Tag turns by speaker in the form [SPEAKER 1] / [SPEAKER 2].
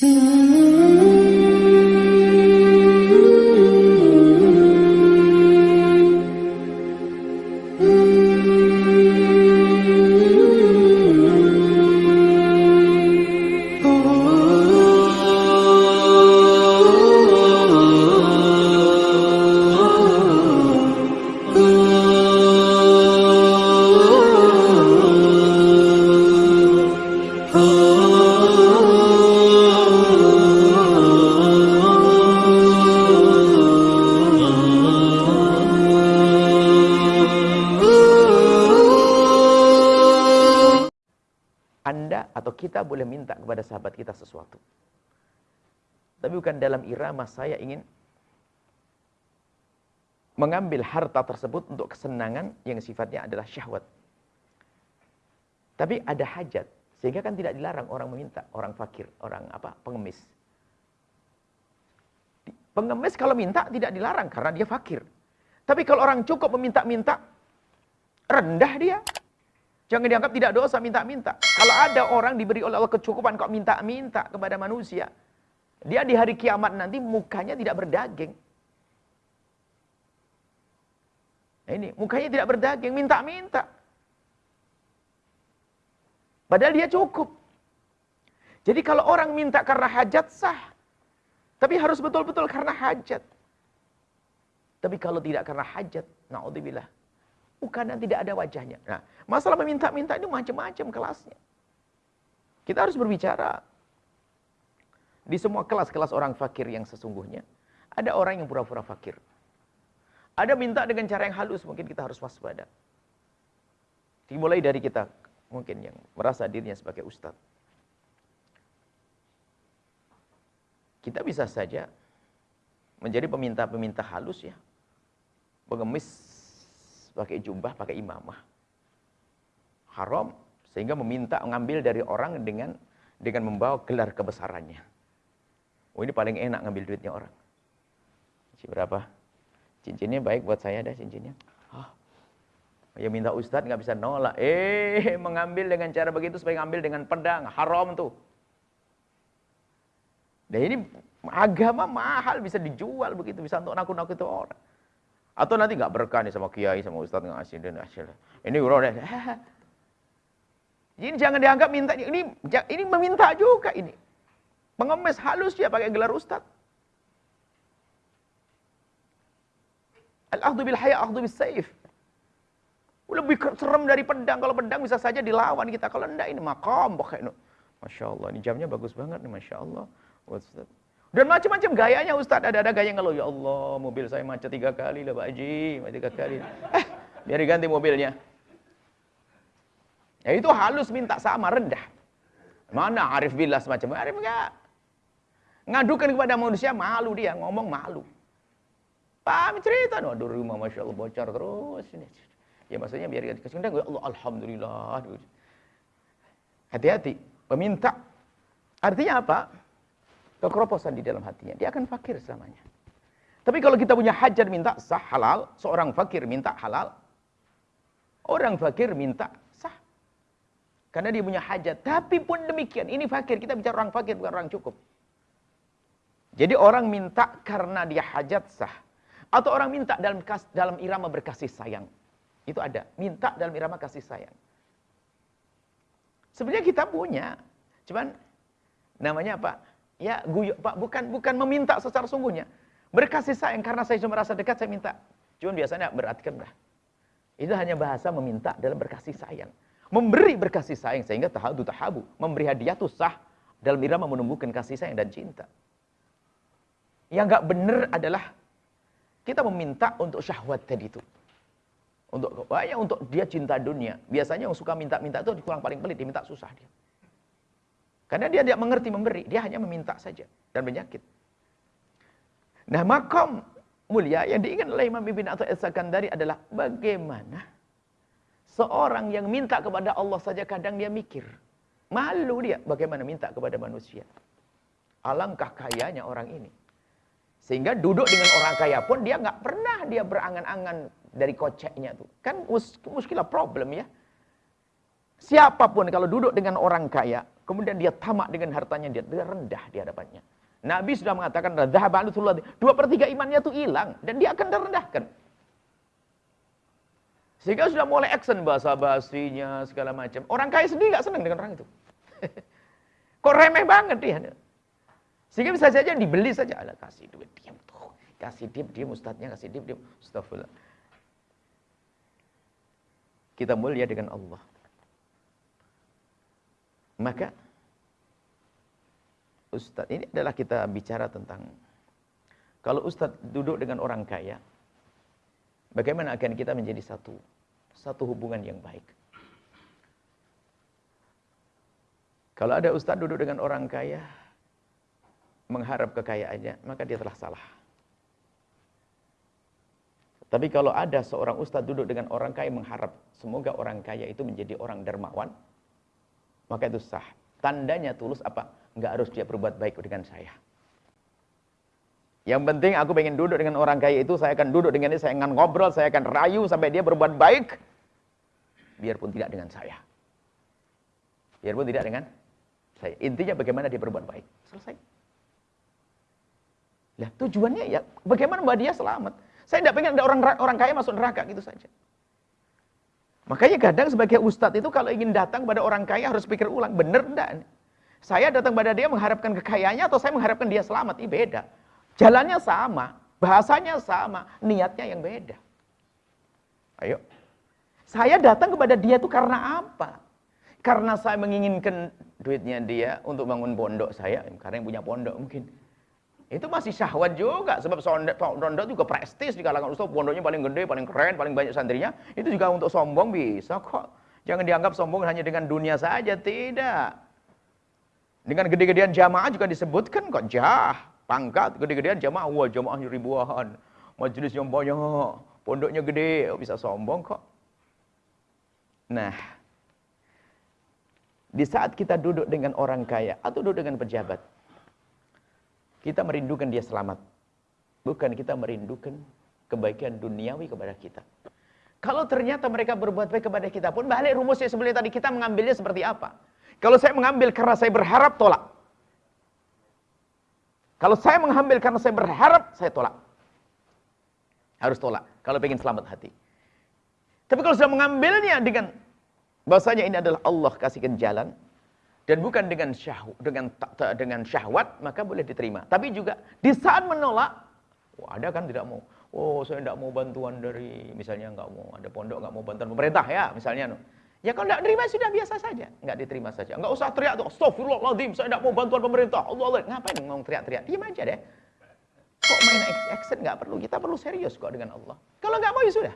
[SPEAKER 1] Mm-hmm. Kita boleh minta kepada sahabat kita sesuatu. Tapi bukan dalam irama saya ingin mengambil harta tersebut untuk kesenangan yang sifatnya adalah syahwat. Tapi ada hajat, sehingga kan tidak dilarang orang meminta, orang fakir, orang apa pengemis. Pengemis kalau minta tidak dilarang karena dia fakir. Tapi kalau orang cukup meminta-minta, rendah dia. Jangan dianggap tidak dosa minta-minta. Kalau ada orang diberi oleh Allah kecukupan kok minta-minta kepada manusia. Dia di hari kiamat nanti mukanya tidak berdaging. Nah ini, mukanya tidak berdaging, minta-minta. Padahal dia cukup. Jadi kalau orang minta karena hajat sah. Tapi harus betul-betul karena hajat. Tapi kalau tidak karena hajat, na'udzubillah Bukan tidak ada wajahnya. Nah, masalah meminta-minta ini macam-macam kelasnya. Kita harus berbicara. Di semua kelas-kelas orang fakir yang sesungguhnya, ada orang yang pura-pura fakir. Ada minta dengan cara yang halus, mungkin kita harus waspada. Dimulai dari kita, mungkin yang merasa dirinya sebagai ustadz. Kita bisa saja menjadi peminta-peminta halus ya. Pengemis pakai jubah, pakai imamah. Haram sehingga meminta mengambil dari orang dengan dengan membawa gelar kebesarannya. Oh ini paling enak ngambil duitnya orang. Cincin berapa? Cincinnya baik buat saya dah cincinnya. Oh. Ya minta ustadz nggak bisa nolak. Eh mengambil dengan cara begitu supaya ngambil dengan pedang. Haram tuh. Dan ini agama mahal bisa dijual begitu. Bisa untuk nakut-nakut itu orang. Atau nanti nggak berkah nih sama kiai, sama ustaz ngasih dan hasil. Ini udah Ini jangan dianggap minta ini ini meminta juga ini. Pengemis halus ya pakai gelar ustaz. Al-akhdhu bil haya, akhdhu bis saif. Lebih serem dari pedang. Kalau pedang bisa saja dilawan kita. Kalau enggak ini makam. Masya Allah. Ini jamnya bagus banget nih. Masya Allah. Ustaz. Dan macam-macam gayanya Ustaz. Ada-ada gaya kalau ya Allah mobil saya macet tiga kali lah Pak Haji. Tiga kali. Eh, biar diganti mobilnya. Ya itu halus minta sama rendah. Mana Arif Billah semacam Arif enggak. Ngadukan kepada manusia malu dia, ngomong malu. Paham cerita, aduh rumah Masya Allah bocor terus. Ya maksudnya biar dikasih undang, ya Allah Alhamdulillah. Hati-hati, peminta. Artinya apa? Kekeroposan di dalam hatinya. Dia akan fakir selamanya. Tapi kalau kita punya hajat minta sah halal, seorang fakir minta halal, orang fakir minta sah. Karena dia punya hajat. Tapi pun demikian, ini fakir. Kita bicara orang fakir, bukan orang cukup. Jadi orang minta karena dia hajat sah. Atau orang minta dalam dalam irama berkasih sayang. Itu ada. Minta dalam irama kasih sayang. Sebenarnya kita punya. Cuman namanya apa? Ya, guyu, Pak, bukan bukan meminta secara sungguhnya. Berkasih sayang karena saya cuma merasa dekat saya minta. Cuma biasanya berartikan lah. Itu hanya bahasa meminta dalam berkasih sayang. Memberi berkasih sayang sehingga tahadu tahabu. Memberi hadiah itu sah dalam irama menumbuhkan kasih sayang dan cinta. Yang enggak benar adalah kita meminta untuk syahwat tadi itu. Untuk banyak untuk dia cinta dunia. Biasanya yang suka minta-minta itu kurang paling pelit, diminta susah dia. Karena dia tidak mengerti memberi, dia hanya meminta saja dan menyakit. Nah, makom mulia yang diingat oleh Imam Ibn atau Sakandari adalah bagaimana seorang yang minta kepada Allah saja kadang dia mikir. Malu dia bagaimana minta kepada manusia. Alangkah kayanya orang ini. Sehingga duduk dengan orang kaya pun dia nggak pernah dia berangan-angan dari koceknya tuh. Kan mus muskilah problem ya. Siapa pun kalau duduk dengan orang kaya, Kemudian dia tamak dengan hartanya, dia, rendah di hadapannya. Nabi sudah mengatakan, dua per tiga imannya itu hilang. Dan dia akan direndahkan. Sehingga sudah mulai action bahasa basinya segala macam. Orang kaya sendiri nggak senang dengan orang itu. Kok remeh banget dia. Sehingga bisa saja dibeli saja. Alah, kasih duit, diam tuh. Kasih diam, diam ustadznya, kasih diam, diam. Astagfirullah. Kita mulia dengan Allah. Maka, Ustadz, ini adalah kita bicara tentang, kalau Ustadz duduk dengan orang kaya, Bagaimana akan kita menjadi satu satu hubungan yang baik? Kalau ada ustadz duduk dengan orang kaya, mengharap kekayaannya, maka dia telah salah. Tapi kalau ada seorang ustadz duduk dengan orang kaya mengharap semoga orang kaya itu menjadi orang dermawan, maka itu sah. Tandanya tulus apa? Enggak harus dia berbuat baik dengan saya. Yang penting aku pengen duduk dengan orang kaya itu, saya akan duduk dengan dia, saya akan ngobrol, saya akan rayu sampai dia berbuat baik. Biarpun tidak dengan saya. Biarpun tidak dengan saya. Intinya bagaimana dia berbuat baik. Selesai. Lah tujuannya ya bagaimana mbak dia selamat. Saya tidak pengen ada orang orang kaya masuk neraka gitu saja. Makanya kadang sebagai ustadz itu kalau ingin datang pada orang kaya harus pikir ulang, benar enggak? Saya datang pada dia mengharapkan kekayaannya atau saya mengharapkan dia selamat? Ini beda. Jalannya sama, bahasanya sama, niatnya yang beda. Ayo. Saya datang kepada dia itu karena apa? Karena saya menginginkan duitnya dia untuk bangun pondok saya, karena yang punya pondok mungkin. Itu masih syahwat juga, sebab pondok juga prestis di kalangan ustaz, pondoknya paling gede, paling keren, paling banyak santrinya. Itu juga untuk sombong bisa kok. Jangan dianggap sombong hanya dengan dunia saja, tidak. Dengan gede-gedean jamaah juga disebutkan kok jah pangkat gede-gedean jamaah wah jamaahnya ribuan majelis yang banyak pondoknya gede bisa sombong kok nah di saat kita duduk dengan orang kaya atau duduk dengan pejabat kita merindukan dia selamat bukan kita merindukan kebaikan duniawi kepada kita kalau ternyata mereka berbuat baik kepada kita pun balik rumusnya sebelum tadi kita mengambilnya seperti apa kalau saya mengambil karena saya berharap tolak kalau saya mengambil karena saya berharap, saya tolak. Harus tolak, kalau ingin selamat hati. Tapi kalau sudah mengambilnya dengan bahasanya ini adalah Allah kasihkan jalan, dan bukan dengan syahwat, dengan, dengan syahwat, maka boleh diterima. Tapi juga di saat menolak, wah ada kan tidak mau. Oh saya tidak mau bantuan dari, misalnya nggak mau, ada pondok nggak mau bantuan pemerintah ya, misalnya. Ya kalau tidak terima sudah biasa saja, nggak diterima saja. Nggak usah teriak tuh, Astagfirullahaladzim, saya tidak mau bantuan pemerintah. Allah Allah, ngapain mau teriak-teriak? Diam aja deh. Kok main action nggak perlu? Kita perlu serius kok dengan Allah. Kalau nggak mau ya sudah.